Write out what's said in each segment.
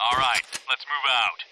All right, let's move out.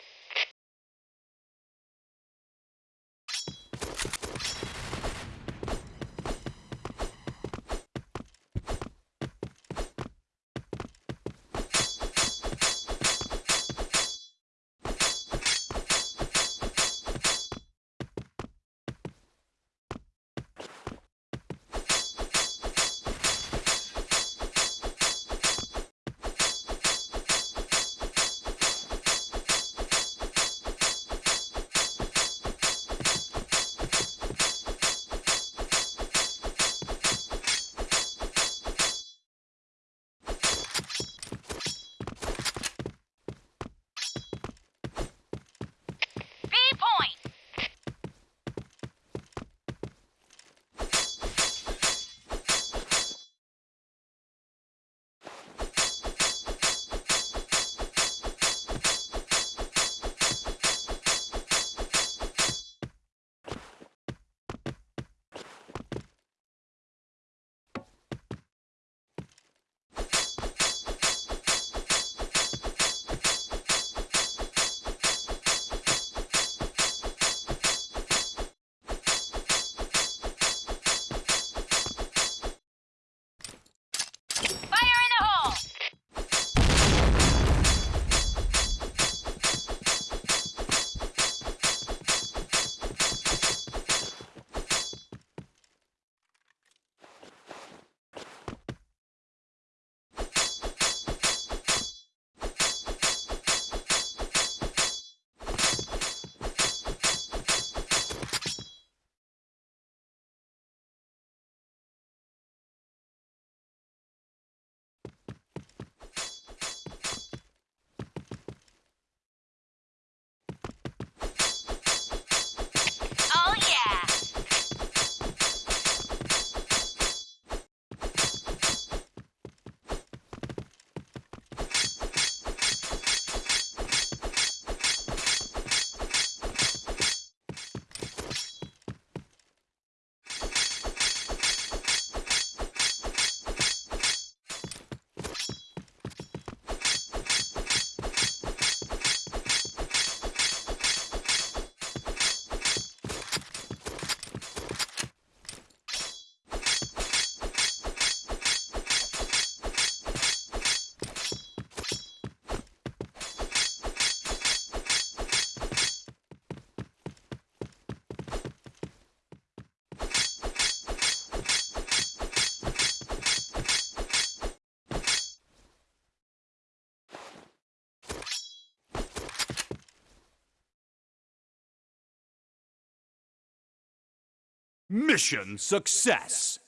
Mission success.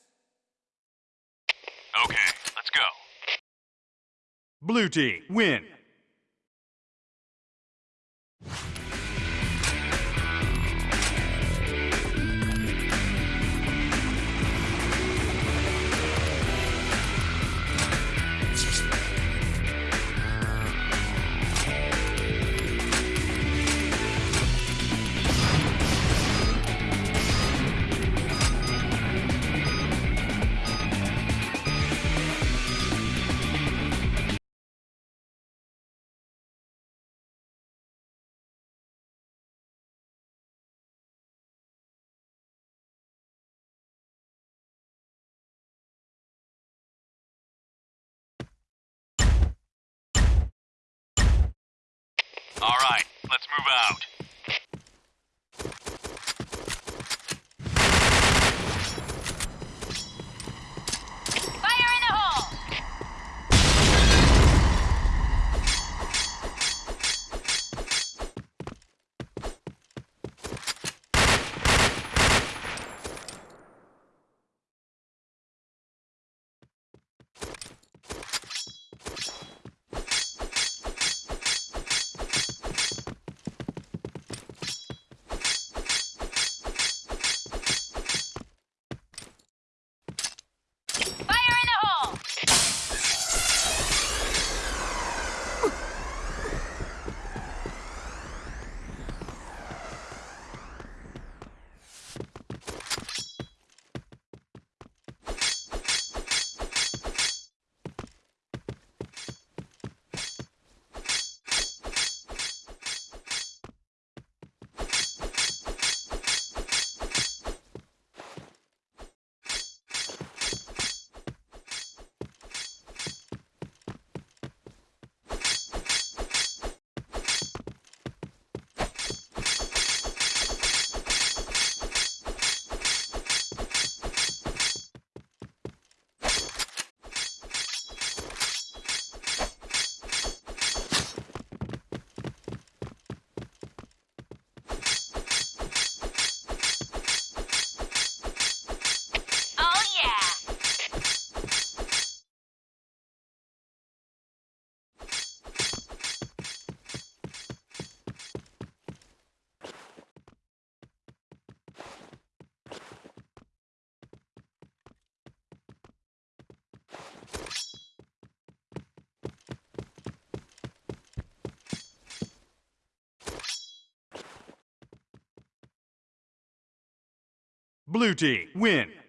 Okay, let's go. Blue team win. All right, let's move out. Blue team, win.